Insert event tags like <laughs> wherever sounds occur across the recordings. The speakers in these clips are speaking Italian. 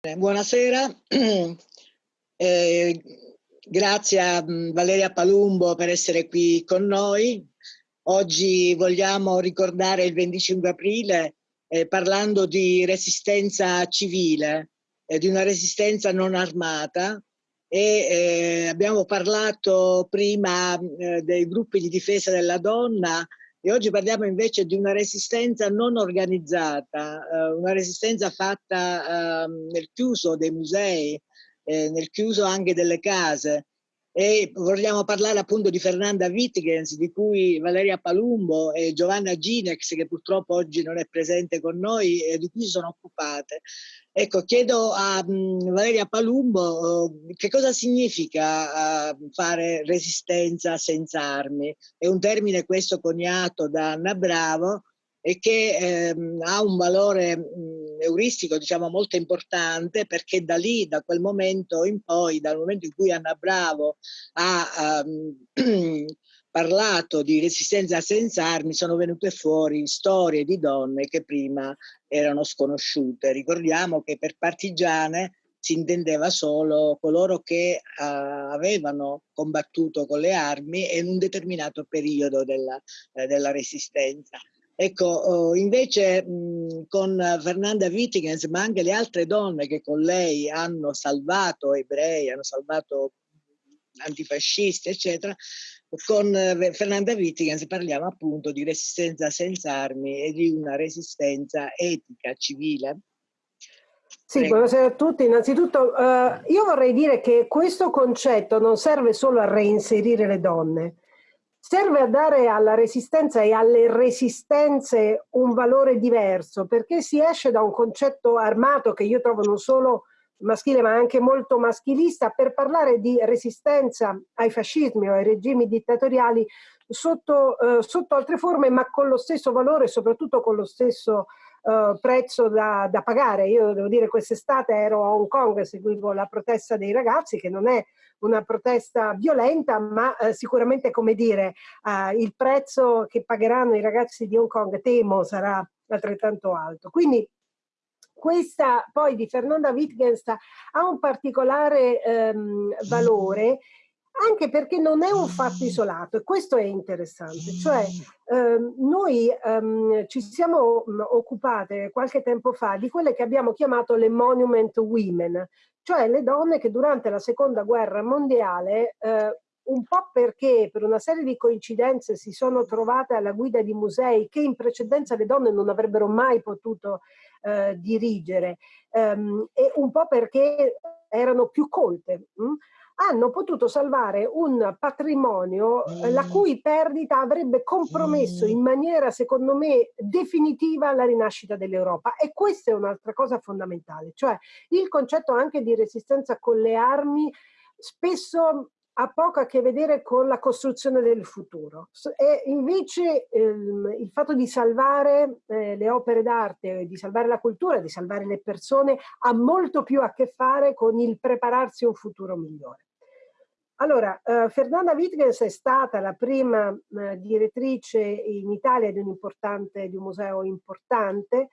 Buonasera, <clears throat> eh, grazie a mm, Valeria Palumbo per essere qui con noi. Oggi vogliamo ricordare il 25 aprile eh, parlando di resistenza civile, eh, di una resistenza non armata e eh, abbiamo parlato prima eh, dei gruppi di difesa della donna e oggi parliamo invece di una resistenza non organizzata, eh, una resistenza fatta eh, nel chiuso dei musei, eh, nel chiuso anche delle case. E vogliamo parlare appunto di Fernanda Wittgens, di cui Valeria Palumbo e Giovanna Ginex, che purtroppo oggi non è presente con noi, e di cui si sono occupate. Ecco, chiedo a um, Valeria Palumbo uh, che cosa significa uh, fare resistenza senza armi. È un termine questo coniato da Anna Bravo e che ehm, ha un valore mh, euristico diciamo molto importante perché da lì, da quel momento in poi, dal momento in cui Anna Bravo ha um, <clears throat> parlato di resistenza senza armi sono venute fuori storie di donne che prima erano sconosciute. Ricordiamo che per partigiane si intendeva solo coloro che uh, avevano combattuto con le armi in un determinato periodo della, eh, della resistenza. Ecco, oh, invece mh, con Fernanda Wittigens, ma anche le altre donne che con lei hanno salvato ebrei, hanno salvato antifascisti, eccetera, con eh, Fernanda Wittigens parliamo appunto di resistenza senza armi e di una resistenza etica, civile. Sì, Prego. buonasera a tutti. Innanzitutto uh, io vorrei dire che questo concetto non serve solo a reinserire le donne, serve a dare alla resistenza e alle resistenze un valore diverso, perché si esce da un concetto armato che io trovo non solo maschile ma anche molto maschilista per parlare di resistenza ai fascismi o ai regimi dittatoriali sotto, eh, sotto altre forme ma con lo stesso valore e soprattutto con lo stesso eh, prezzo da, da, pagare. Io devo dire quest'estate ero a Hong Kong e seguivo la protesta dei ragazzi che non è una protesta violenta ma eh, sicuramente come dire eh, il prezzo che pagheranno i ragazzi di Hong Kong temo sarà altrettanto alto. Quindi questa poi di Fernanda Wittgenstein ha un particolare ehm, valore anche perché non è un fatto isolato e questo è interessante, cioè ehm, noi ehm, ci siamo mm, occupate qualche tempo fa di quelle che abbiamo chiamato le monument women, cioè le donne che durante la seconda guerra mondiale eh, un po' perché per una serie di coincidenze si sono trovate alla guida di musei che in precedenza le donne non avrebbero mai potuto eh, dirigere ehm, e un po' perché erano più colte. Mh? Hanno potuto salvare un patrimonio eh, la mm. cui perdita avrebbe compromesso mm. in maniera, secondo me, definitiva la rinascita dell'Europa. E questa è un'altra cosa fondamentale, cioè il concetto anche di resistenza con le armi spesso ha poco a che vedere con la costruzione del futuro. E invece ehm, il fatto di salvare eh, le opere d'arte, di salvare la cultura, di salvare le persone, ha molto più a che fare con il prepararsi a un futuro migliore. Allora, eh, Fernanda Wittgens è stata la prima eh, direttrice in Italia di un, di un museo importante,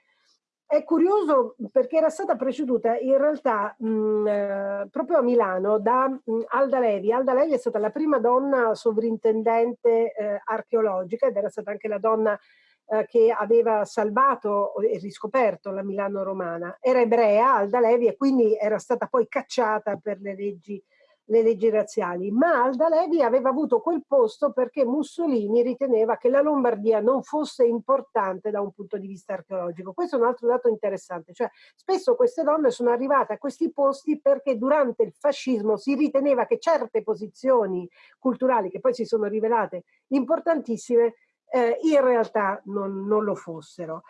è curioso perché era stata preceduta in realtà mh, eh, proprio a Milano da mh, Alda Levi. Alda Levi è stata la prima donna sovrintendente eh, archeologica ed era stata anche la donna eh, che aveva salvato e riscoperto la Milano romana. Era ebrea Alda Levi e quindi era stata poi cacciata per le leggi le leggi razziali, ma Alda Levi aveva avuto quel posto perché Mussolini riteneva che la Lombardia non fosse importante da un punto di vista archeologico. Questo è un altro dato interessante, cioè spesso queste donne sono arrivate a questi posti perché durante il fascismo si riteneva che certe posizioni culturali, che poi si sono rivelate importantissime, eh, in realtà non, non lo fossero.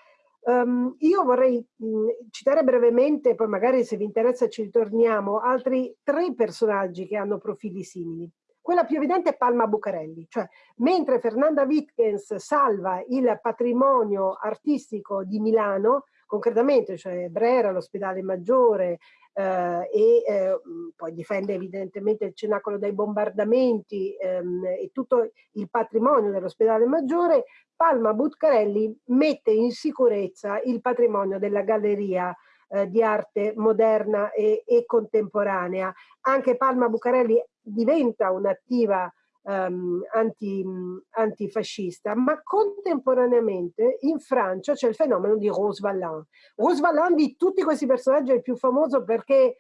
Um, io vorrei mh, mm, citare brevemente, poi magari se vi interessa ci ritorniamo, altri tre personaggi che hanno profili simili. Quella più evidente è Palma Bucarelli, cioè mentre Fernanda Wittgens salva il patrimonio artistico di Milano, concretamente, cioè Brera, l'ospedale maggiore, eh, e eh, poi difende evidentemente il cenacolo dai bombardamenti ehm, e tutto il patrimonio dell'ospedale maggiore, Palma Butcarelli mette in sicurezza il patrimonio della galleria eh, di arte moderna e, e, contemporanea. Anche Palma Bucarelli diventa un'attiva um, anti, antifascista, ma contemporaneamente in Francia c'è il fenomeno di Rose Valland. Rose Valland di tutti questi personaggi è il più famoso perché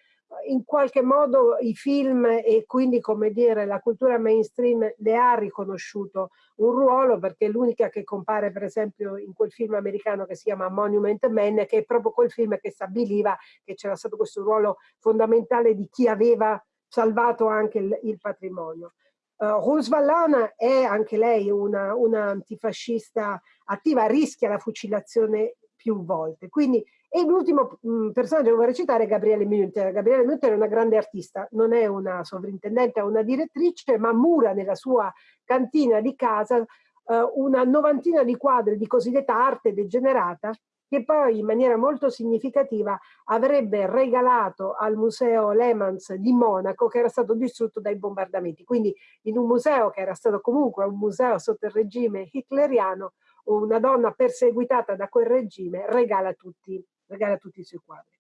in qualche modo i film e quindi come dire la cultura mainstream le ha riconosciuto un ruolo perché l'unica che compare per esempio in quel film americano che si chiama Monument Men che è proprio quel film che stabiliva che c'era stato questo ruolo fondamentale di chi aveva salvato anche il, il patrimonio. Uh, Rose Vallana è anche lei una, una antifascista attiva, rischia la fucilazione più volte. Quindi e l'ultimo mm, personaggio che vorrei citare è Gabriele Münter. Gabriele Münter è una grande artista, non è una sovrintendente, è una direttrice, ma mura nella sua cantina di casa eh, una novantina di quadri di cosiddetta arte degenerata che poi in maniera molto significativa avrebbe regalato al museo Lehmanns di Monaco che era stato distrutto dai bombardamenti. Quindi in un museo che era stato comunque un museo sotto il regime hitleriano, una donna perseguitata da quel regime regala tutti regala tutti i suoi quadri.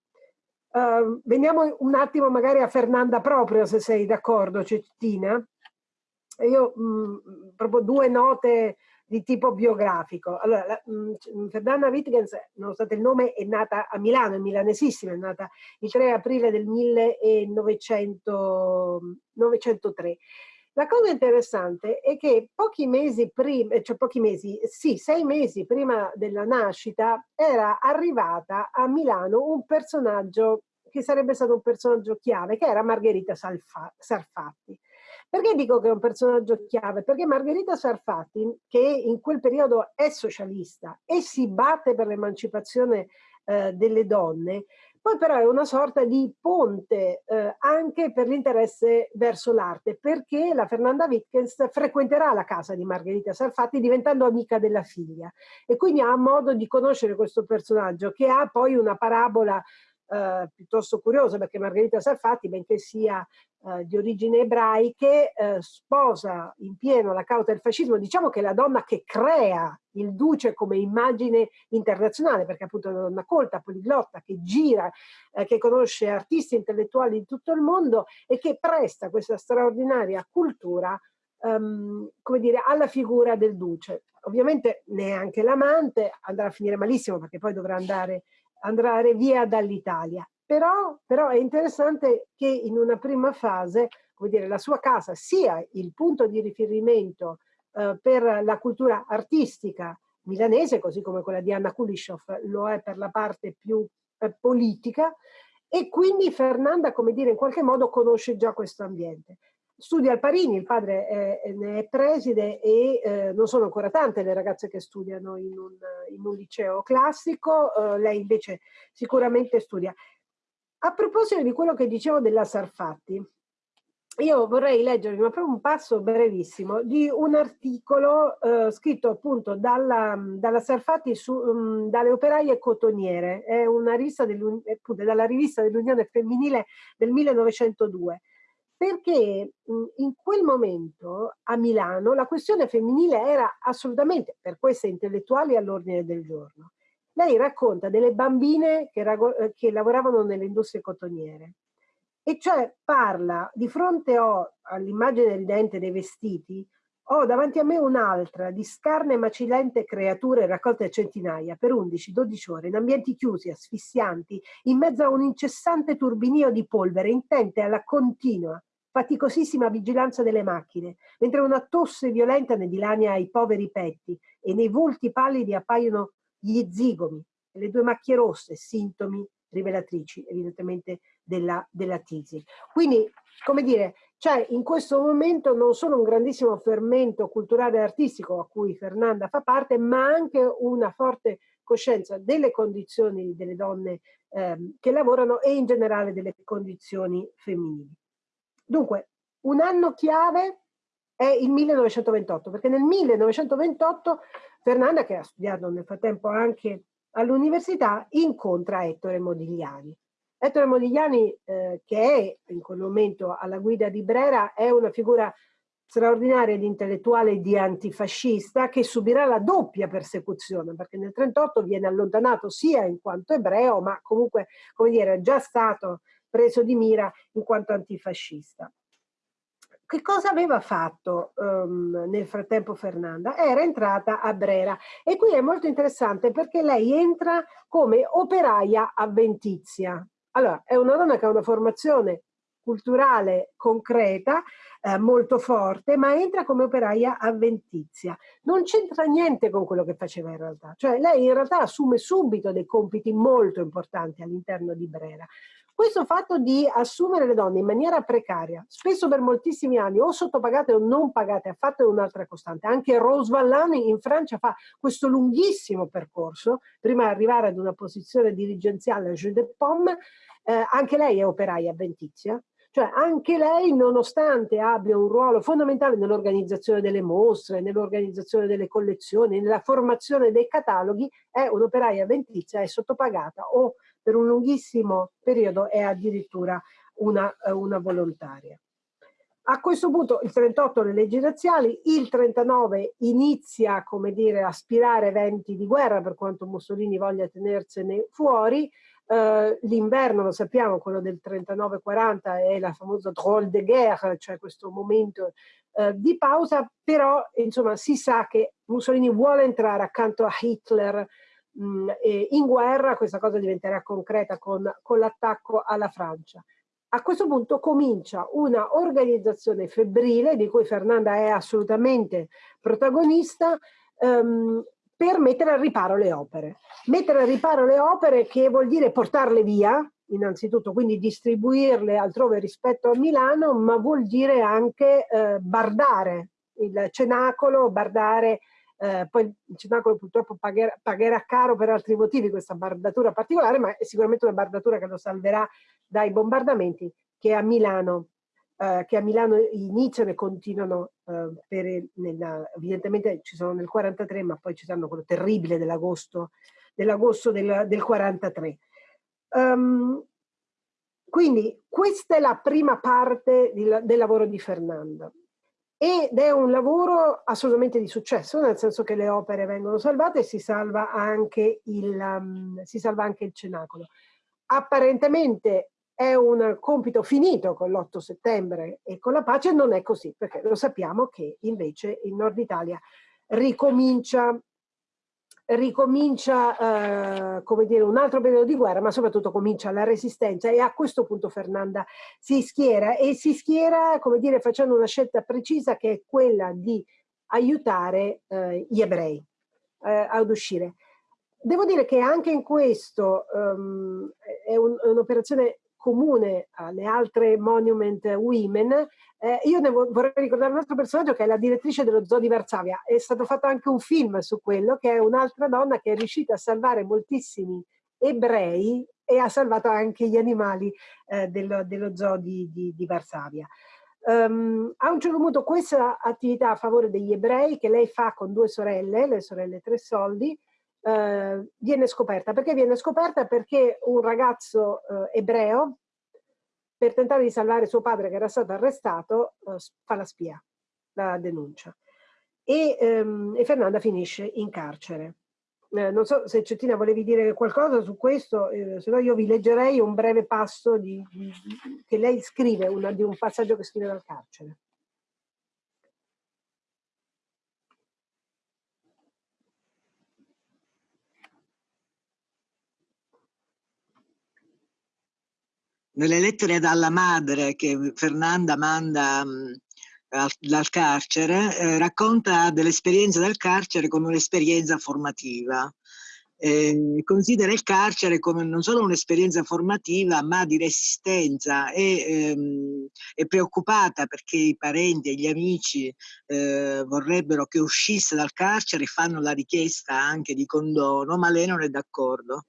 Uh, veniamo un attimo magari a Fernanda proprio, se sei d'accordo, Cettina. Io mh, mm, proprio due note di tipo biografico. Allora, la, mh, mm, Fernanda Wittgens, nonostante il nome, è nata a Milano, è milanesissima, è nata il 3 aprile del 1903 la cosa interessante è che pochi mesi prima, cioè pochi mesi, sì, sei mesi prima della nascita, era arrivata a Milano un personaggio che sarebbe stato un personaggio chiave, che era Margherita Sarfatti. Perché dico che è un personaggio chiave? Perché Margherita Sarfatti, che in quel periodo è socialista e si batte per l'emancipazione eh, delle donne, poi però è una sorta di ponte eh, anche per l'interesse verso l'arte, perché la Fernanda Wittgens frequenterà la casa di Margherita Sarfatti diventando amica della figlia e quindi ha modo di conoscere questo personaggio che ha poi una parabola eh, piuttosto curiosa perché Margherita Sarfatti, benché sia eh, di origini ebraiche, eh, sposa in pieno la causa del fascismo, diciamo che è la donna che crea il duce come immagine internazionale, perché appunto è una donna colta, poliglotta, che gira, eh, che conosce artisti intellettuali di tutto il mondo e che presta questa straordinaria cultura um, come dire, alla figura del duce. Ovviamente neanche l'amante andrà a finire malissimo perché poi dovrà andare andare via dall'Italia. Però, però, è interessante che in una prima fase, dire, la sua casa sia il punto di riferimento eh, per la cultura artistica milanese, così come quella di Anna Kulishov lo è per la parte più eh, politica, e quindi Fernanda, come dire, in qualche modo conosce già questo ambiente. Studia al Parini, il padre è, ne è preside e eh, non sono ancora tante le ragazze che studiano in un, in un liceo classico, eh, lei invece sicuramente studia. A proposito di quello che dicevo della Sarfatti, io vorrei leggervi ma proprio un passo brevissimo di un articolo eh, scritto appunto dalla, dalla Sarfatti su, um, dalle operaie cotoniere, è una rivista dalla rivista dell'Unione Femminile del 1902 perché in quel momento a Milano la questione femminile era assolutamente per queste intellettuali all'ordine del giorno. Lei racconta delle bambine che, eh, che lavoravano nelle industrie cotoniere e cioè parla di fronte all'immagine ridente dei vestiti ho davanti a me un'altra di scarne e macilente creature raccolte a centinaia per 11-12 ore in ambienti chiusi, asfissianti, in mezzo a un incessante turbinio di polvere intente alla continua, faticosissima vigilanza delle macchine, mentre una tosse violenta ne dilania i poveri petti e nei volti pallidi appaiono gli zigomi e le due macchie rosse, sintomi rivelatrici evidentemente della, della tisi. Quindi, come dire, c'è in questo momento non solo un grandissimo fermento culturale e artistico a cui Fernanda fa parte, ma anche una forte coscienza delle condizioni delle donne ehm, che lavorano e in generale delle condizioni femminili. Dunque, un anno chiave è il 1928, perché nel 1928 Fernanda, che ha studiato nel frattempo anche all'università, incontra Ettore Modigliani. Ettore Modigliani, eh, che è in quel momento alla guida di Brera, è una figura straordinaria di intellettuale e di antifascista che subirà la doppia persecuzione perché nel 1938 viene allontanato sia in quanto ebreo ma comunque come dire è già stato preso di mira in quanto antifascista. Che cosa aveva fatto um, nel frattempo Fernanda? Era entrata a Brera e qui è molto interessante perché lei entra come operaia avventizia. Allora, è una donna che ha una formazione culturale concreta, eh, molto forte, ma entra come operaia avventizia. Non c'entra niente con quello che faceva in realtà, cioè lei in realtà assume subito dei compiti molto importanti all'interno di Brera. Questo fatto di assumere le donne in maniera precaria, spesso per moltissimi anni, o sottopagate o non pagate, ha fatto un'altra costante. Anche Rose Vallani in Francia fa questo lunghissimo percorso, prima di arrivare ad una posizione dirigenziale a Jeu de Pomme, eh, anche lei è operaia avventizia, cioè anche lei, nonostante abbia un ruolo fondamentale nell'organizzazione delle mostre, nell'organizzazione delle collezioni, nella formazione dei cataloghi, è un'operaia avventizia, è sottopagata o per un lunghissimo periodo è addirittura una, eh, una volontaria. A questo punto il 38 le leggi razziali, il 39 inizia come dire, a aspirare eventi di guerra per quanto Mussolini voglia tenersene fuori, Uh, L'inverno, lo sappiamo, quello del 39-40 è la famosa drôle de guerre, cioè questo momento uh, di pausa, però insomma si sa che Mussolini vuole entrare accanto a Hitler mh, in guerra, questa cosa diventerà concreta con, con l'attacco alla Francia. A questo punto comincia una organizzazione febbrile di cui Fernanda è assolutamente protagonista um, per mettere al riparo le opere. Mettere al riparo le opere che vuol dire portarle via, innanzitutto, quindi distribuirle altrove rispetto a Milano, ma vuol dire anche eh, bardare il cenacolo, bardare eh, poi il cenacolo purtroppo pagherà, pagherà, caro per altri motivi questa bardatura particolare, ma è sicuramente una bardatura che lo salverà dai bombardamenti che a Milano, eh, che a Milano iniziano e continuano, eh, per, nella, evidentemente ci sono nel 43, ma poi ci saranno quello terribile dell'agosto dell del, del 43. Um, ehm, quindi questa è la prima parte di, del lavoro di Fernando ed è un lavoro assolutamente di successo, nel senso che le opere vengono salvate e si salva anche il, um, salva anche il cenacolo. Apparentemente è un compito finito con l'8 settembre e con la pace, non è così, perché lo sappiamo che invece il nord Italia ricomincia ricomincia eh, come dire, un altro periodo di guerra, ma soprattutto comincia la resistenza e a questo punto Fernanda si schiera e si schiera come dire, facendo una scelta precisa che è quella di aiutare eh, gli ebrei eh, ad uscire. Devo dire che anche in questo um, è un'operazione un comune alle altre Monument Women, eh, io ne vorrei ricordare un altro personaggio che è la direttrice dello zoo di Varsavia. È stato fatto anche un film su quello, che è un'altra donna che è riuscita a salvare moltissimi ebrei e ha salvato anche gli animali eh, dello, dello, zoo di, di, di Varsavia. Um, a un certo punto questa attività a favore degli ebrei che lei fa con due sorelle, le sorelle Tre Soldi, eh, viene scoperta. Perché viene scoperta? Perché un ragazzo eh, ebreo, per tentare di salvare suo padre che era stato arrestato, eh, fa la spia, la denuncia. E, ehm, e Fernanda finisce in carcere. Eh, non so se Cettina volevi dire qualcosa su questo, eh, se no io vi leggerei un breve passo di, di, che lei scrive, una, di un passaggio che scrive dal carcere. Nelle lettere dalla madre che Fernanda manda mh, dal carcere, eh, racconta dell'esperienza del carcere come un'esperienza formativa. Eh, considera il carcere come non solo un'esperienza formativa ma di resistenza e ehm, è preoccupata perché i parenti e gli amici eh, vorrebbero che uscisse dal carcere e fanno la richiesta anche di condono ma lei non è d'accordo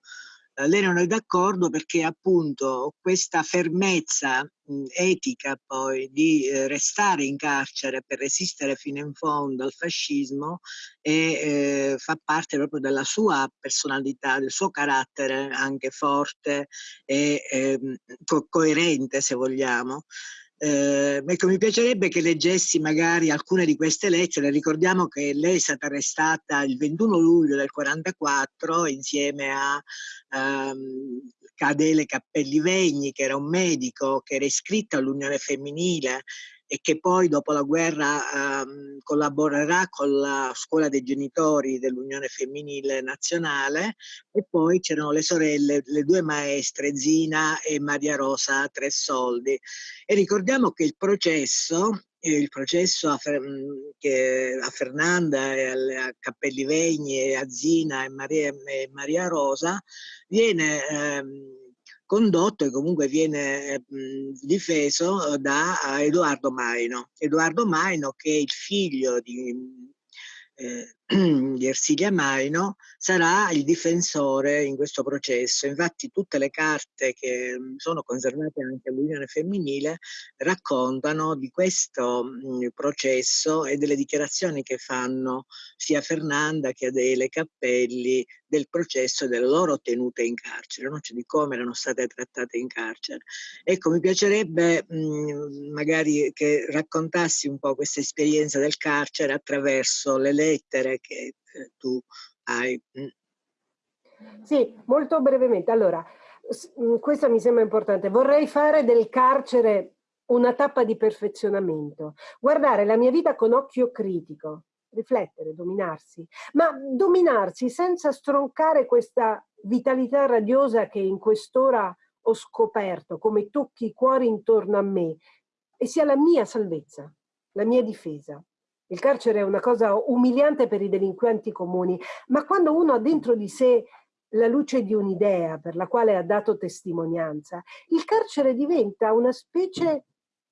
lei non è d'accordo perché appunto questa fermezza etica poi di eh, restare in carcere per resistere fino in fondo al fascismo e eh, fa parte proprio della sua personalità, del suo carattere anche forte e ehm, co coerente se vogliamo. Eh, ecco, mi piacerebbe che leggessi magari alcune di queste lettere. Ricordiamo che lei è stata arrestata il 21 luglio del 44 insieme a um, Adele Cappelli Vegni, che era un medico che era iscritto all'Unione Femminile e che poi dopo la guerra ehm, collaborerà con la scuola dei genitori dell'Unione Femminile Nazionale e poi c'erano le sorelle, le due maestre Zina e Maria Rosa Tressoldi. E ricordiamo che il processo il processo a, Fer a Fernanda a Cappelli Vegni e a Zina e Maria, e Maria Rosa viene ehm, condotto e comunque viene difeso da Edoardo Maino. Edoardo Maino che è il figlio di eh, <clears throat> Ersilia Maino sarà il difensore in questo processo. Infatti tutte le carte che mm, sono conservate anche all'Unione Femminile raccontano di questo mm, processo e delle dichiarazioni che fanno sia Fernanda che Adele Cappelli del processo delle loro tenute in carcere, no? cioè di come erano state trattate in carcere. Ecco, mi piacerebbe mm, magari che raccontassi un po' questa esperienza del carcere attraverso le lettere che eh, tu hai. Mm. Sì, molto brevemente. Allora, mm, questo mi sembra importante. Vorrei fare del carcere una tappa di perfezionamento, guardare la mia vita con occhio critico, riflettere, dominarsi, ma dominarsi senza stroncare questa vitalità radiosa che in quest'ora ho scoperto, come tocchi i cuori intorno a me, e sia la mia salvezza, la mia difesa. Il carcere è una cosa umiliante per i delinquenti comuni, ma quando uno ha dentro di sé la luce di un'idea per la quale ha dato testimonianza, il carcere diventa una specie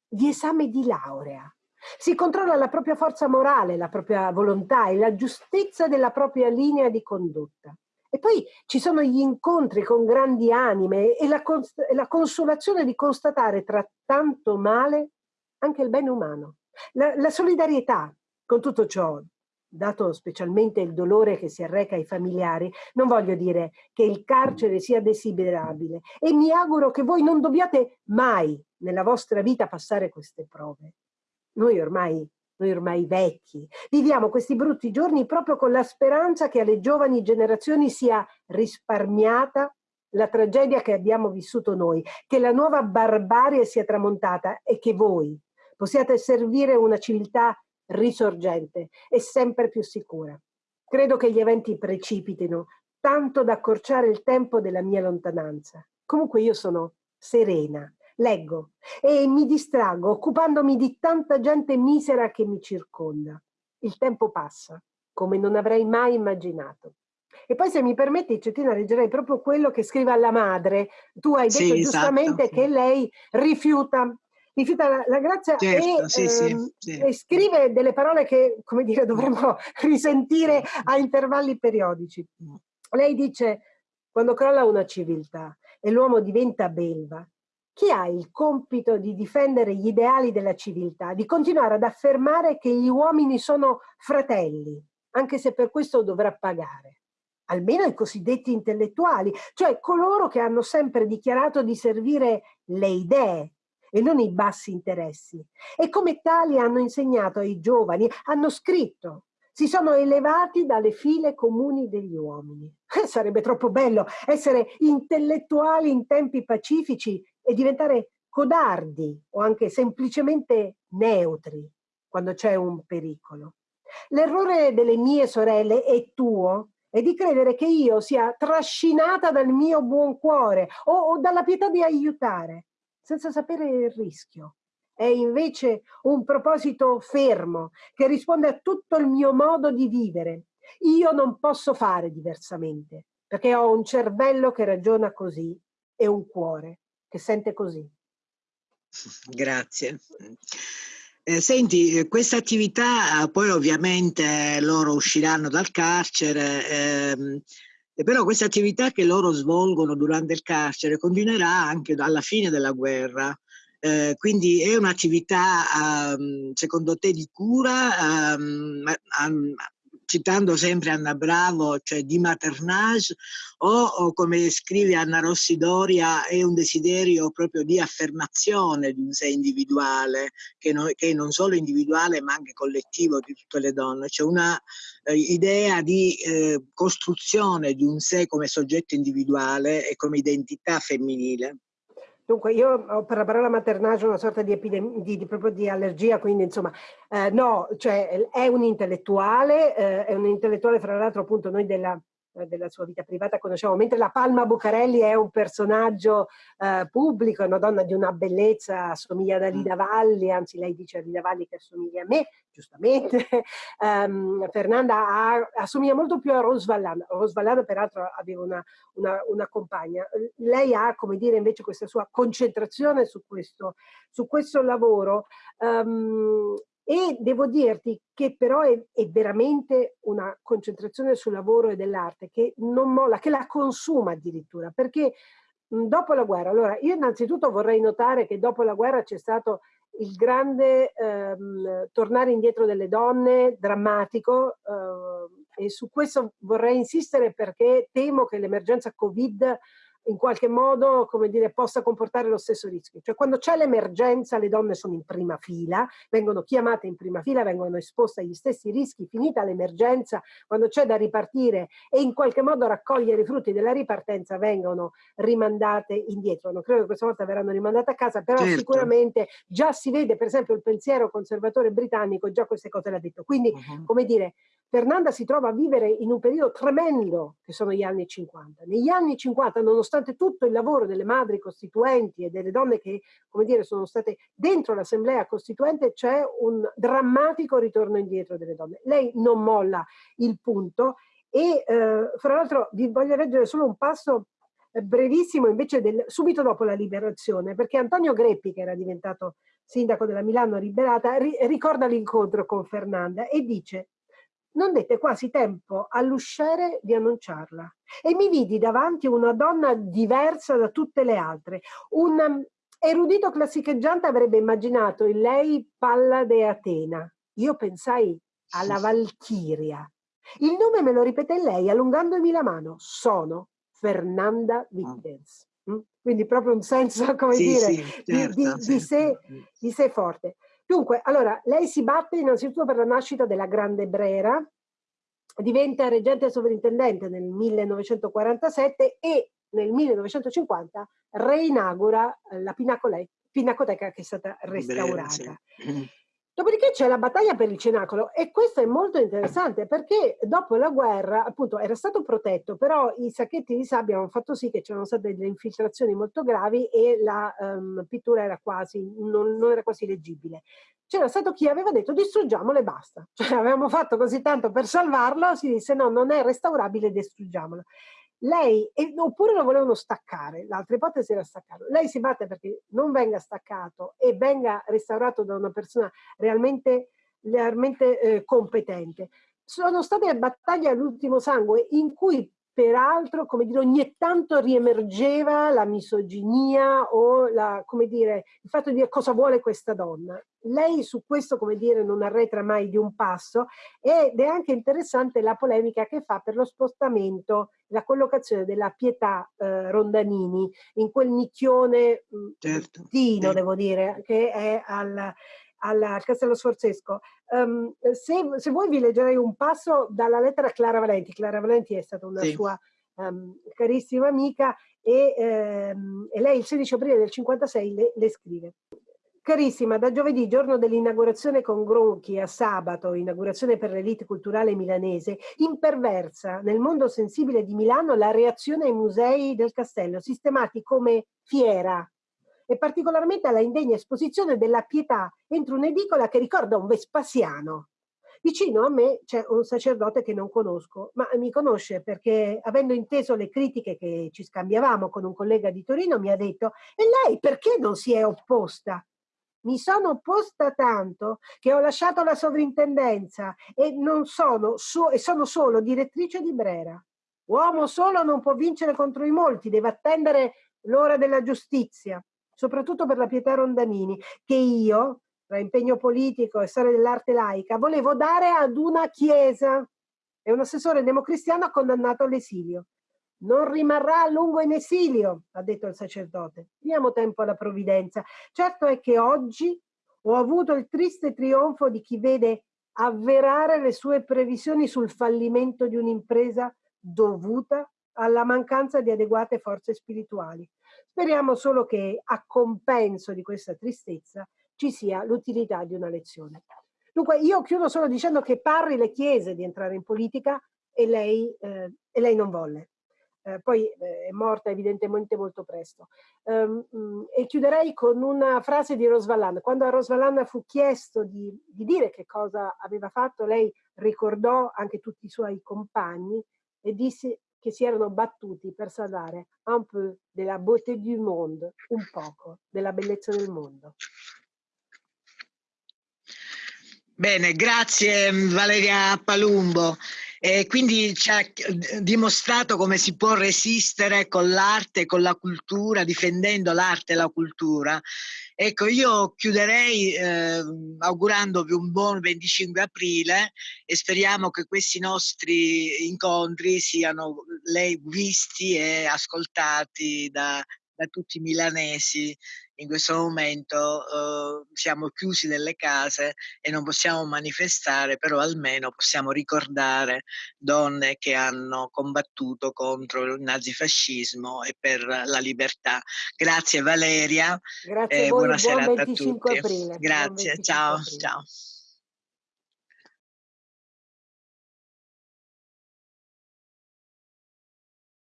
di esame di laurea. Si controlla la propria forza morale, la propria volontà e la giustezza della propria linea di condotta. E poi ci sono gli incontri con grandi anime e la, cons la consolazione di constatare tra tanto male anche il bene umano. La, la solidarietà, con tutto ciò, dato specialmente il dolore che si arreca ai familiari, non voglio dire che il carcere sia desiderabile e mi auguro che voi non dobbiate mai nella vostra vita passare queste prove. Noi ormai, noi ormai vecchi, viviamo questi brutti giorni proprio con la speranza che alle giovani generazioni sia risparmiata la tragedia che abbiamo vissuto noi, che la nuova barbarie sia tramontata e che voi possiate servire una civiltà risorgente e sempre più sicura. Credo che gli eventi precipitino tanto da accorciare il tempo della mia lontananza. Comunque io sono serena, leggo e mi distraggo occupandomi di tanta gente misera che mi circonda. Il tempo passa, come non avrei mai immaginato. E poi se mi permetti, Cettina, leggerei proprio quello che scrive alla madre. Tu hai detto sì, esatto, giustamente esatto, che lei rifiuta rifiuta la, la grazia certo, e, sì, ehm, sì, e, scrive delle parole che, come dire, <laughs> dovremmo risentire a intervalli periodici. Mm. Lei dice, quando crolla una civiltà e l'uomo diventa belva, chi ha il compito di difendere gli ideali della civiltà, di continuare ad affermare che gli uomini sono fratelli, anche se per questo dovrà pagare? Almeno i cosiddetti intellettuali, cioè coloro che hanno sempre dichiarato di servire le idee e non i bassi interessi. E come tali hanno insegnato ai giovani, hanno scritto, si sono elevati dalle file comuni degli uomini. <laughs> Sarebbe troppo bello essere intellettuali in tempi pacifici e diventare codardi o anche semplicemente neutri quando c'è un pericolo. L'errore delle mie sorelle e tuo è di credere che io sia trascinata dal mio buon cuore o, o dalla pietà di aiutare senza sapere il rischio. È invece un proposito fermo che risponde a tutto il mio modo di vivere. Io non posso fare diversamente perché ho un cervello che ragiona così e un cuore che sente così. Grazie. Eh, senti, questa attività poi ovviamente loro usciranno dal carcere, ehm, però questa attività che loro svolgono durante il carcere continuerà anche alla fine della guerra. Eh, quindi è un'attività, um, secondo te, di cura? Um, um, citando sempre Anna Bravo, cioè di maternage, o, o, come scrive Anna Rossi Doria, è un desiderio proprio di affermazione di un sé individuale, che, no, che è non solo individuale ma anche collettivo di tutte le donne, c'è una eh, idea di eh, costruzione di un sé come soggetto individuale e come identità femminile. Dunque, io ho per la parola maternage una sorta di, di, di, proprio di allergia, quindi insomma, eh, no, cioè è un intellettuale, eh, è un intellettuale fra l'altro appunto noi della della sua vita privata conosciamo, mentre la Palma Bucarelli è un personaggio eh, pubblico, è una donna di una bellezza, assomiglia a Lida mm. Valli, anzi lei dice a Lida Valli che assomiglia a me, giustamente. um, <laughs> Fernanda ha, assomiglia molto più a Rose Vallana, Rose Vallana peraltro aveva una, una, una, compagna. Lei ha, come dire, invece questa sua concentrazione su questo, su questo lavoro um, e devo dirti che però è, è, veramente una concentrazione sul lavoro e dell'arte che non molla, che la consuma addirittura, perché dopo la guerra, allora io innanzitutto vorrei notare che dopo la guerra c'è stato il grande ehm, tornare indietro delle donne, drammatico, eh, e su questo vorrei insistere perché temo che l'emergenza Covid in qualche modo, come dire, possa comportare lo stesso rischio. Cioè quando c'è l'emergenza le donne sono in prima fila, vengono chiamate in prima fila, vengono esposte agli stessi rischi, finita l'emergenza, quando c'è da ripartire e in qualche modo raccogliere i frutti della ripartenza vengono rimandate indietro. Non credo che questa volta verranno rimandate a casa, però certo. sicuramente già si vede, per esempio, il pensiero conservatore britannico, già queste cose l'ha detto. Quindi, uh -huh. come dire, Fernanda si trova a vivere in un periodo tremendo che sono gli anni 50. Negli anni 50, nonostante tutto il lavoro delle madri costituenti e delle donne che, come dire, sono state dentro l'assemblea costituente, c'è un drammatico ritorno indietro delle donne. Lei non molla il punto e eh, fra l'altro vi voglio leggere solo un passo eh, brevissimo invece del, subito dopo la liberazione, perché Antonio Greppi, che era diventato sindaco della Milano liberata, ri, ricorda l'incontro con Fernanda e dice non dette quasi tempo all'usciere di annunciarla e mi vidi davanti una donna diversa da tutte le altre. Un um, erudito classicheggiante avrebbe immaginato in lei Pallade Atena. Io pensai alla Valchiria. Il nome me lo ripete lei allungandomi la mano. Sono Fernanda Wittgens. Mm? Quindi proprio un senso, <laughs> come sì, dire, sì, certo, di, di, certo. di, sé, di sé forte. Dunque, allora, lei si batte innanzitutto per la nascita della Grande Brera, diventa reggente sovrintendente nel 1947 e nel 1950 reinaugura la Pinacoteca che è stata restaurata. Brera, sì. <clears throat> Dopodiché c'è la battaglia per il cenacolo e questo è molto interessante perché dopo la guerra appunto era stato protetto però i sacchetti di sabbia hanno fatto sì che c'erano state delle infiltrazioni molto gravi e la um, pittura era quasi, non, non era quasi leggibile. C'era stato chi aveva detto distruggiamolo e basta, <laughs> cioè avevamo fatto così tanto per salvarlo, si disse no non è restaurabile distruggiamolo lei, oppure lo volevano staccare, l'altra ipotesi era staccarlo, lei si batte perché non venga staccato e venga restaurato da una persona realmente, realmente eh, competente. Sono state battaglie all'ultimo sangue in cui peraltro, come dire, ogni tanto riemergeva la misoginia o la, come dire, il fatto di dire cosa vuole questa donna. Lei su questo, come dire, non arretra mai di un passo ed è anche interessante la polemica che fa per lo spostamento, la collocazione della Pietà eh, Rondanini in quel nicchione mm, certo, certo. devo dire, che è al, al Castello Sforzesco. Um, se, se, vuoi vi leggerei un passo dalla lettera a Clara Valenti. Clara Valenti è stata una sì. sua um, carissima amica e, um, e, lei il 16 aprile del 56 le, le scrive. Carissima, da giovedì, giorno dell'inaugurazione con Gronchi a sabato, inaugurazione per l'elite culturale milanese, imperversa nel mondo sensibile di Milano la reazione ai musei del castello, sistemati come fiera, e particolarmente alla indegna esposizione della pietà entro un'edicola che ricorda un Vespasiano. Vicino a me c'è un sacerdote che non conosco, ma mi conosce perché avendo inteso le critiche che ci scambiavamo con un collega di Torino mi ha detto e lei perché non si è opposta? Mi sono opposta tanto che ho lasciato la sovrintendenza e, sono, so, e sono solo direttrice di Brera. Uomo solo non può vincere contro i molti, deve attendere l'ora della giustizia soprattutto per la Pietà Rondanini, che io, tra impegno politico e storia dell'arte laica, volevo dare ad una chiesa e un assessore democristiano condannato all'esilio. Non rimarrà a lungo in esilio, ha detto il sacerdote. Diamo tempo alla provvidenza. Certo è che oggi ho avuto il triste trionfo di chi vede avverare le sue previsioni sul fallimento di un'impresa dovuta alla mancanza di adeguate forze spirituali. Speriamo solo che a compenso di questa tristezza ci sia l'utilità di una lezione. Dunque io chiudo solo dicendo che Parri le chiese di entrare in politica e lei, eh, e lei non volle. Eh, poi eh, è morta evidentemente molto presto. Um, um, e chiuderei con una frase di Rosvallan. Quando a Rosvallan fu chiesto di, di, dire che cosa aveva fatto, lei ricordò anche tutti i suoi compagni e disse che si erano battuti per salvare un peu della beauté du monde, un poco della bellezza del mondo. Bene, grazie Valeria Palumbo. E quindi ci ha dimostrato come si può resistere con l'arte e con la cultura, difendendo l'arte e la cultura. Ecco, io chiuderei eh, augurandovi un buon 25 aprile e speriamo che questi nostri incontri siano lei visti e ascoltati da, da tutti i milanesi in questo momento eh, siamo chiusi nelle case e non possiamo manifestare, però almeno possiamo ricordare donne che hanno combattuto contro il nazifascismo e per la libertà. Grazie Valeria. Grazie a voi, buona serata a tutti. Aprile. Grazie, ciao, aprile. ciao.